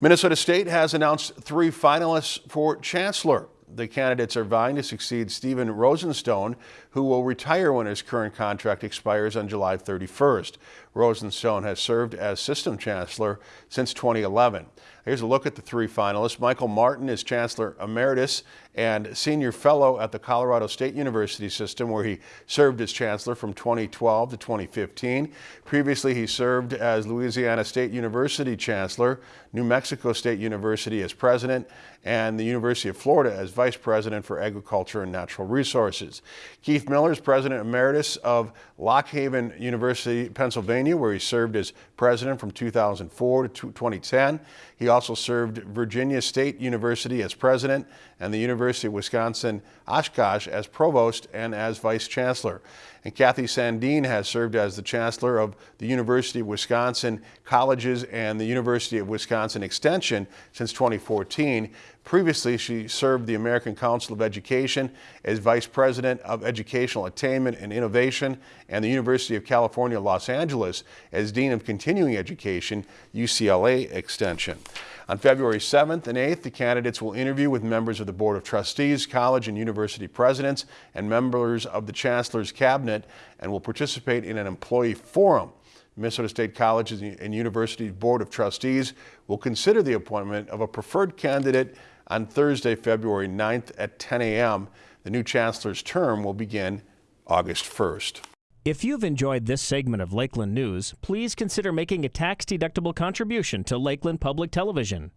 Minnesota State has announced three finalists for chancellor. The candidates are vying to succeed Stephen Rosenstone, who will retire when his current contract expires on July 31st. Rosenstone has served as system chancellor since 2011. Here's a look at the three finalists. Michael Martin is chancellor emeritus and senior fellow at the Colorado State University system, where he served as chancellor from 2012 to 2015. Previously, he served as Louisiana State University chancellor, New Mexico State University as president, and the University of Florida as vice president for agriculture and natural resources. Keith Miller is president emeritus of Lock Haven University, Pennsylvania, where he served as president from 2004 to 2010. He also served Virginia State University as president and the University of Wisconsin Oshkosh as provost and as vice chancellor. And Kathy Sandeen has served as the chancellor of the University of Wisconsin Colleges and the University of Wisconsin Extension since 2014. Previously, she served the American Council of Education as vice president of educational attainment and innovation and the University of California, Los Angeles as dean of continuing education, UCLA Extension. On February 7th and 8th, the candidates will interview with members of the Board of Trustees, college and university presidents, and members of the Chancellor's Cabinet and will participate in an employee forum. Minnesota State Colleges and University Board of Trustees will consider the appointment of a preferred candidate on Thursday, February 9th at 10 a.m. The new chancellor's term will begin August 1st. If you've enjoyed this segment of Lakeland News, please consider making a tax-deductible contribution to Lakeland Public Television.